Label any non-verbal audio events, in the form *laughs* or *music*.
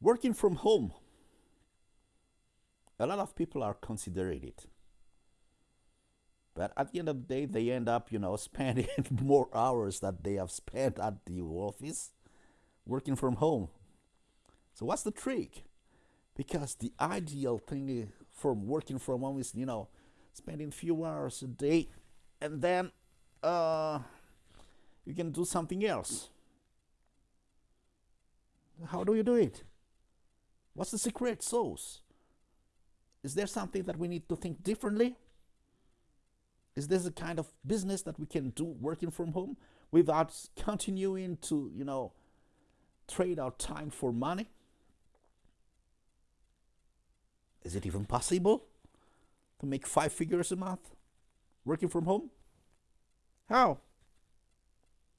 Working from home. A lot of people are considering it. But at the end of the day, they end up, you know, *laughs* spending more hours that they have spent at the office working from home. So what's the trick? Because the ideal thing from working from home is, you know, spending few hours a day and then uh, you can do something else. How do you do it? What's the secret sauce? Is there something that we need to think differently? Is this a kind of business that we can do working from home without continuing to, you know, trade our time for money? Is it even possible to make five figures a month working from home? How?